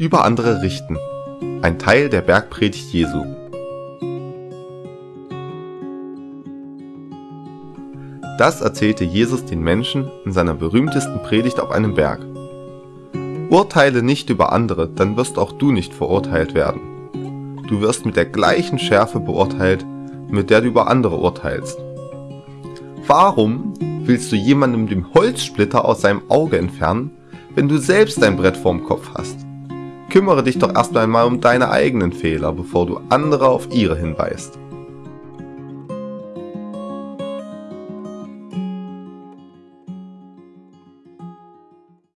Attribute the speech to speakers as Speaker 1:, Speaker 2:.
Speaker 1: Über andere richten. Ein Teil der Bergpredigt Jesu. Das erzählte Jesus den Menschen in seiner berühmtesten Predigt auf einem Berg. Urteile nicht über andere, dann wirst auch du nicht verurteilt werden. Du wirst mit der gleichen Schärfe beurteilt, mit der du über andere urteilst. Warum willst du jemandem den Holzsplitter aus seinem Auge entfernen, wenn du selbst ein Brett vorm Kopf hast? Kümmere dich doch erst einmal um deine eigenen Fehler, bevor du andere auf ihre hinweist.